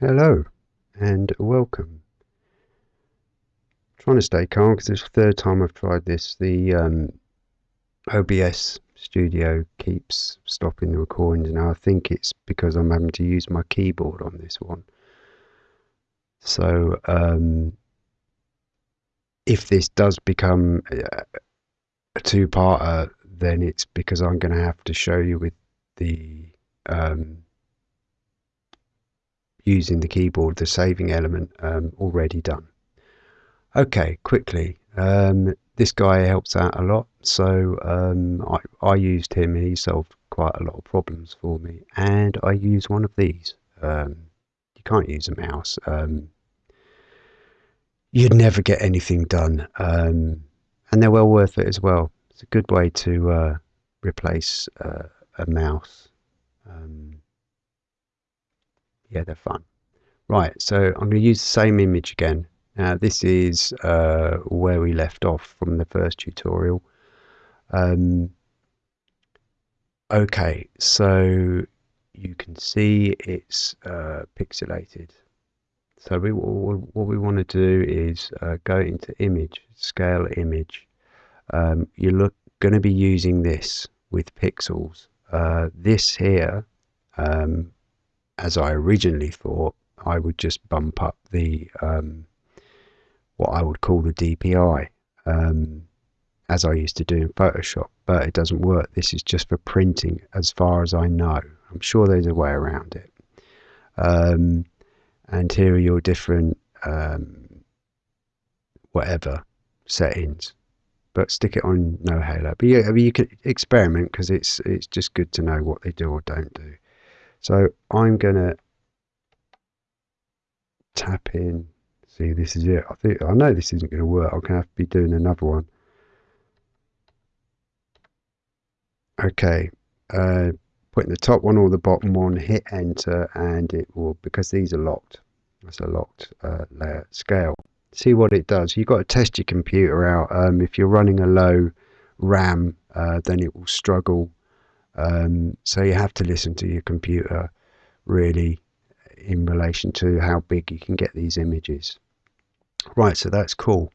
Hello and welcome. trying to stay calm because it's the third time I've tried this. The um, OBS studio keeps stopping the recordings now. I think it's because I'm having to use my keyboard on this one. So um, if this does become a two-parter, then it's because I'm going to have to show you with the um, using the keyboard, the saving element um, already done. Okay, quickly. Um, this guy helps out a lot, so um, I, I, used him he solved quite a lot of problems for me. And I use one of these. Um, you can't use a mouse. Um, you'd never get anything done. Um, and they're well worth it as well. It's a good way to uh, replace uh, a mouse yeah, they're fun. Right, so I'm going to use the same image again. Now this is uh, where we left off from the first tutorial. Um, okay, so you can see it's uh, pixelated. So we, what we want to do is uh, go into image, scale image. Um, you're going to be using this with pixels. Uh, this here um, as I originally thought, I would just bump up the um, what I would call the DPI, um, as I used to do in Photoshop, but it doesn't work. This is just for printing, as far as I know. I'm sure there's a way around it. Um, and here are your different um, whatever settings, but stick it on no halo. But yeah, I mean, you can experiment because it's it's just good to know what they do or don't do. So I'm going to tap in. See, this is it. I think I know this isn't going to work. I'm going to have to be doing another one. Okay. Uh, putting the top one or the bottom one, hit enter, and it will, because these are locked, that's a locked uh, layer scale. See what it does. You've got to test your computer out. Um, if you're running a low RAM, uh, then it will struggle um, so you have to listen to your computer really in relation to how big you can get these images. Right, so that's cool.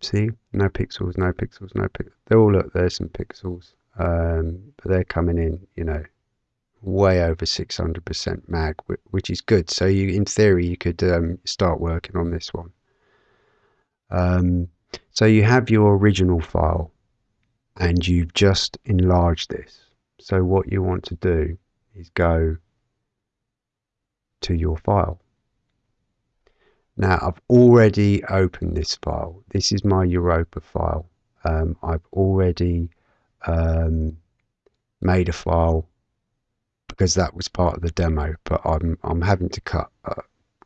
See, no pixels, no pixels, no pixels. They all look, there's some pixels, um, but they're coming in, you know, way over 600% mag, which is good. So you, in theory, you could um, start working on this one. Um, so you have your original file and you've just enlarged this. So what you want to do is go to your file. Now I've already opened this file. This is my Europa file. Um, I've already um, made a file because that was part of the demo, but I'm I'm having to cut uh,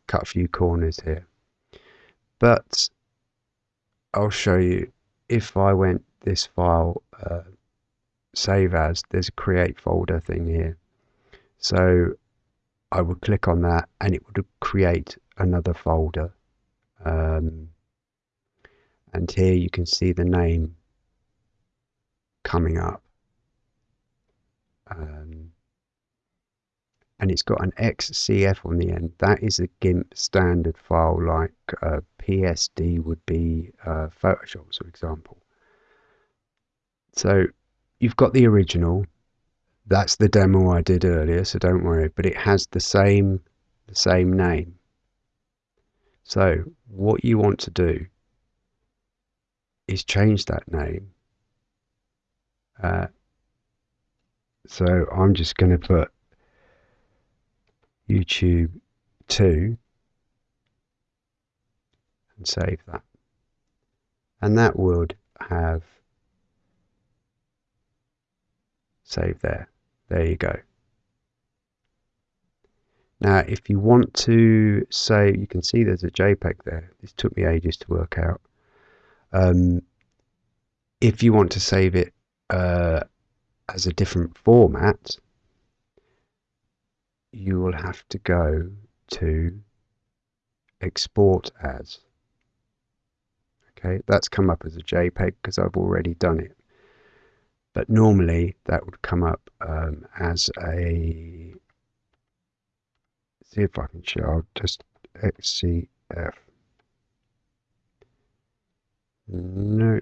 cut a few corners here. But I'll show you if I went this file uh, save as, there's a create folder thing here. So I would click on that and it would create another folder. Um, and here you can see the name coming up. Um, and it's got an XCF on the end. That is a GIMP standard file like uh, PSD would be uh, Photoshop, for example. So you've got the original. That's the demo I did earlier, so don't worry. But it has the same the same name. So what you want to do is change that name. Uh, so I'm just going to put YouTube 2 and save that. And that would have save there. There you go. Now, if you want to say, you can see there's a JPEG there. This took me ages to work out. Um, if you want to save it uh, as a different format, you will have to go to export as. Okay, that's come up as a JPEG because I've already done it but normally that would come up um, as a see if I can show. I'll just XCF. No,